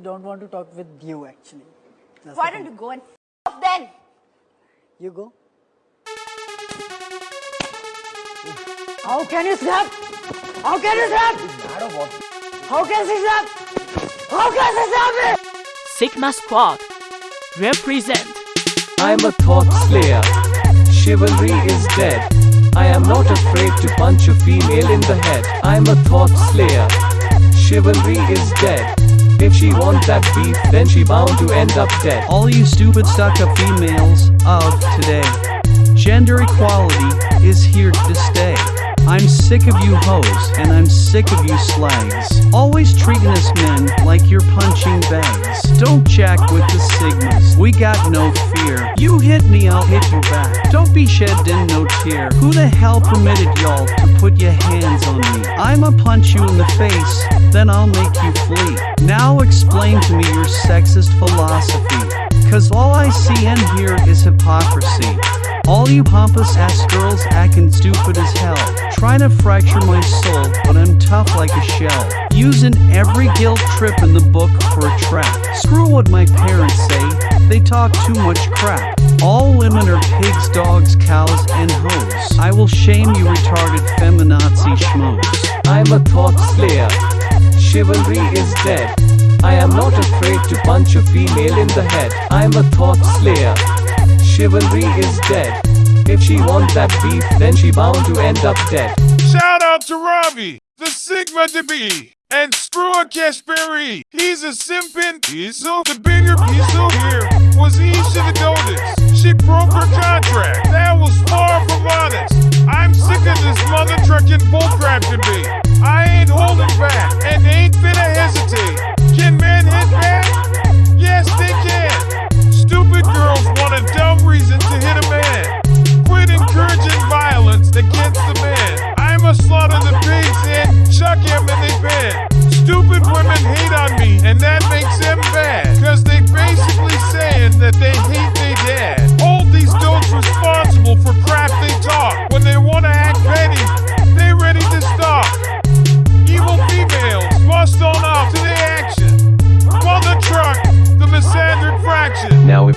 actually don't want to talk with you actually. That's Why don't you go and f off then? You go. How can you snap? How can you snap? How can she snap? How can she snap me? Sigma Squad represent I'm a thought slayer. Chivalry is dead. I am not afraid to punch a female in the head. I'm a thought slayer. Chivalry is dead. If she want that beef, then she bound to end up dead. All you stupid stuck up females of today. Gender equality is here to stay. I'm sick of you hoes and I'm sick of you slags. Always treating us men like you're punching bags. Don't jack with the sigmas. We got no fear. You hit me, I'll hit you back. Don't be shedding no tear. Who the hell permitted y'all to put your hands on me? I'ma punch you in the face, then I'll make you flee. Now explain to me your sexist philosophy. Cause all I see and hear is hypocrisy. All you pompous ass girls acting stupid as hell. Trying to fracture my soul, but I'm tough like a shell. Using every guilt trip in the book for a trap. Screw what my parents say, they talk too much crap. All women are pigs, dogs, cows, and hoes. I will shame you retarded feminazi schmoes. I'm a thought slayer. Chivalry is dead. I am not afraid to punch a female in the head. I'm a thought slayer. Chivalry is dead. If she want that beef, then she bound to end up dead. Shout out to Ravi, the Sigma to be, and screw a Kashberi. He's a simpin Diesel. The bigger Diesel here was he should have noticed. She broke her contract. That was far from honest. I'm sick of this mother trucking bullcrap to be. I ain't holding back and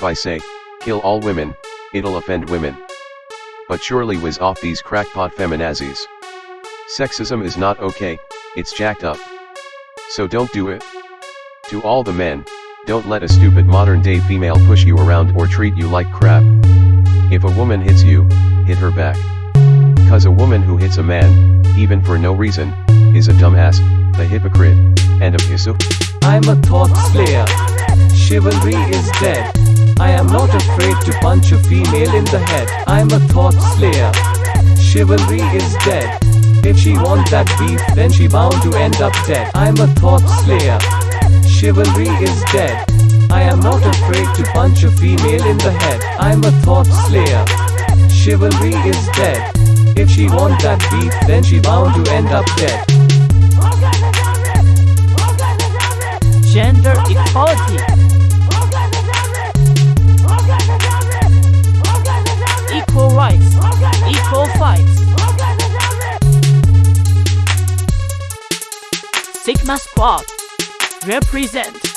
I say, kill all women, it'll offend women. But surely whiz off these crackpot feminazis. Sexism is not okay, it's jacked up. So don't do it. To all the men, don't let a stupid modern day female push you around or treat you like crap. If a woman hits you, hit her back. Cause a woman who hits a man, even for no reason, is a dumbass, a hypocrite, and a pissu. I'm a thought slayer. Chivalry is dead. I am not afraid to punch a female in the head. I'm a thought slayer. Chivalry is dead. If she want that beef, then she bound to end up dead. I'm a thought slayer. Chivalry is dead. I am not afraid to punch a female in the head. I'm a thought slayer. Chivalry is dead. If she want that beef, then she bound to end up dead. gender equality. Sigma Squad represent